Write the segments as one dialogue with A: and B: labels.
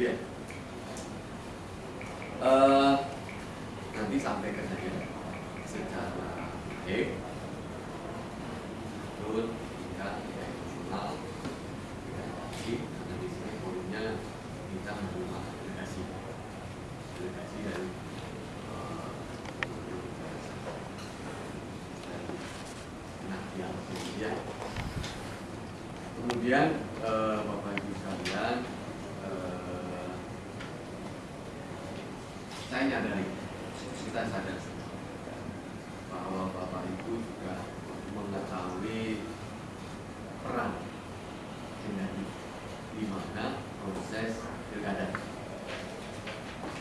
A: Gitu ya. Eh, nanti sampaikan saja secara baik turun hingga tidak di sini poinnya kita menerima delegasi. Delegasi dari eh, kemudian eh, bapak ibu sekalian eh, saya nyadari kita sadar. Bahwa bapak ibu juga mengetahui peran dengan di mana proses pilkada.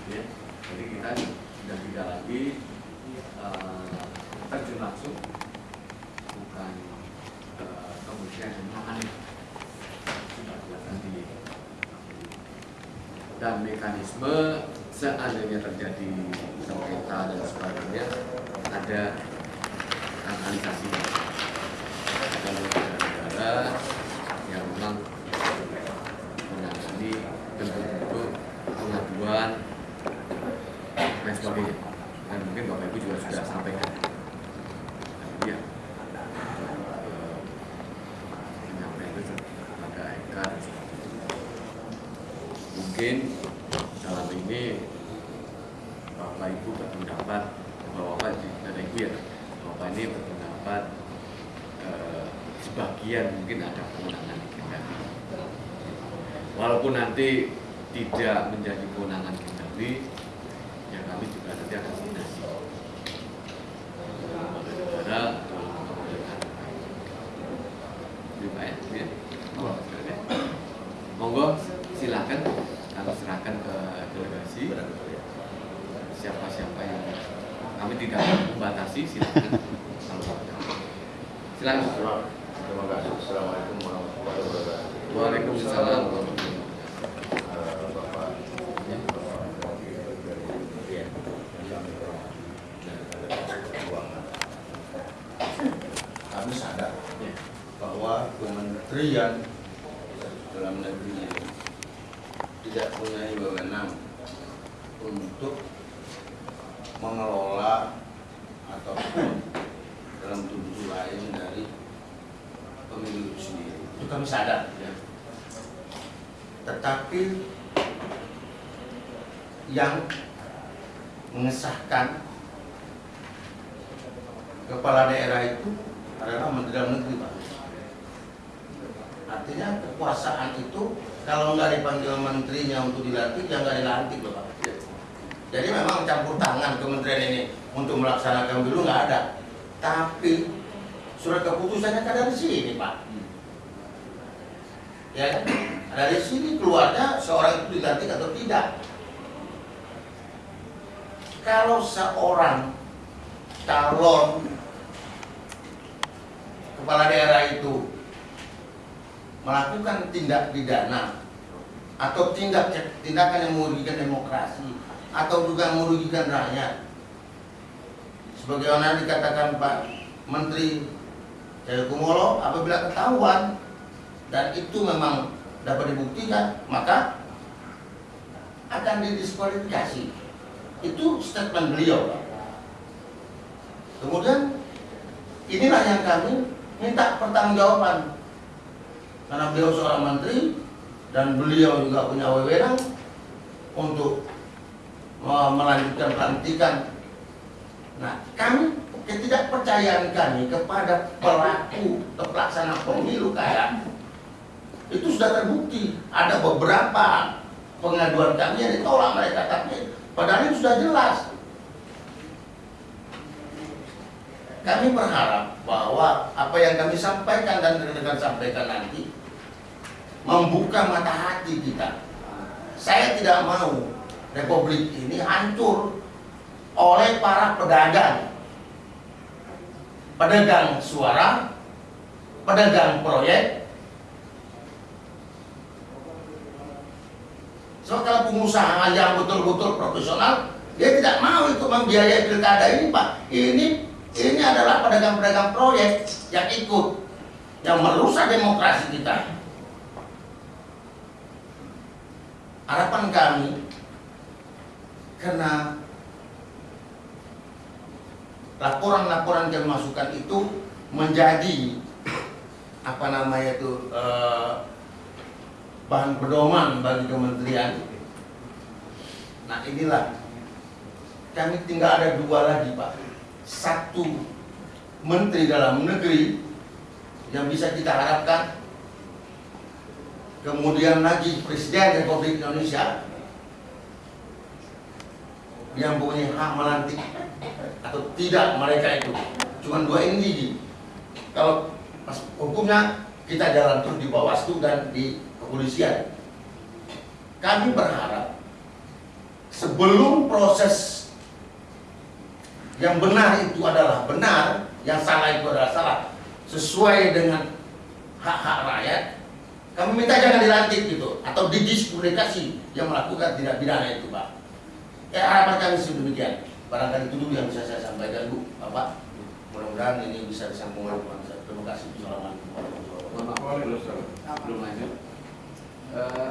A: Ya, jadi kita sudah tidak lagi eh, terjun langsung, bukan eh, kemudian menangani sudah kelihatan di dan mekanisme seandainya terjadi sengketa dan sebagainya ada analisasinya ada negara-negara yang memang menangani bentuk-bentuk pengaduan dan sebagainya dan mungkin bapak ibu juga sudah sampaikan ya menyampaikan itu kepada Eka dan sebagainya mungkin dalam ini bapak ibu berpendapat bapak dan ibu ya bapak ini berpendapat eh, sebagian mungkin ada kewenangan Kendali. Walaupun nanti tidak menjadi kewenangan Kendali ya kami juga nanti akan koordinasi lembaga negara atau lembaga pemerintahan Terima ya, ya. Monggo, silakan. Monggo, silakan kami serahkan ke delegasi siapa-siapa yang kami tidak membatasi silakan silakan
B: Terima kasih. Assalamualaikum warahmatullahi wabarakatuh.
A: Waalaikumsalam
B: Eh. Kami sadar
A: Ya.
B: bahwa Kementerian dalam negeri tidak punya wewenang untuk mengelola ataupun dalam tubuh lain dari pemilu itu sendiri. Itu kami sadar.
A: Ya.
B: Tetapi yang mengesahkan kepala daerah itu adalah Menteri Dalam Negeri, Pak. Artinya kekuasaan itu kalau nggak dipanggil menterinya untuk dilantik, ya nggak dilantik loh, Pak. Jadi memang campur tangan kementerian ini untuk melaksanakan dulu nggak ada. Tapi surat keputusannya kan dari sini, Pak. Ya kan? Dari sini keluarnya seorang itu dilantik atau tidak. Kalau seorang calon kepala daerah itu melakukan tindak pidana atau tindak tindakan yang merugikan demokrasi atau juga merugikan rakyat. Sebagaimana dikatakan Pak Menteri Cahyokumolo apabila ketahuan dan itu memang dapat dibuktikan maka akan didiskualifikasi. Itu statement beliau. Kemudian inilah yang kami minta pertanggungjawaban. Karena beliau seorang menteri dan beliau juga punya wewenang untuk melanjutkan pelantikan. Nah, kami ketidakpercayaan kami kepada pelaku pelaksana pemilu kayak itu sudah terbukti. Ada beberapa pengaduan kami yang ditolak mereka, tapi padahal itu sudah jelas. Kami berharap bahwa apa yang kami sampaikan dan rekan-rekan sampaikan nanti membuka mata hati kita. Saya tidak mau republik ini hancur oleh para pedagang. Pedagang suara, pedagang proyek. So kalau pengusaha yang betul-betul profesional Dia tidak mau itu membiayai pilkada ini Pak. Ini ini adalah pedagang-pedagang proyek yang ikut yang merusak demokrasi kita. Harapan kami karena laporan-laporan yang masukkan itu menjadi apa namanya itu eh, bahan pedoman bagi kementerian. Nah inilah kami tinggal ada dua lagi pak. Satu menteri dalam negeri yang bisa kita harapkan. Kemudian lagi Presiden Republik Indonesia yang punya hak melantik atau tidak mereka itu. Cuma dua ini Ji. Kalau hukumnya kita jalan terus di Bawaslu dan di kepolisian. Kami berharap sebelum proses yang benar itu adalah benar, yang salah itu adalah salah, sesuai dengan hak-hak rakyat, kami minta jangan dilantik gitu, atau didiskualifikasi yang melakukan tidak pidana itu, Pak. Ya harapan kami sedemikian. Barangkali itu dulu yang bisa saya sampaikan, Bu, Bapak. Mudah-mudahan ini bisa disambung oleh bangsa. Terima kasih. Assalamualaikum warahmatullahi wabarakatuh.
A: Belum lanjut. Eh,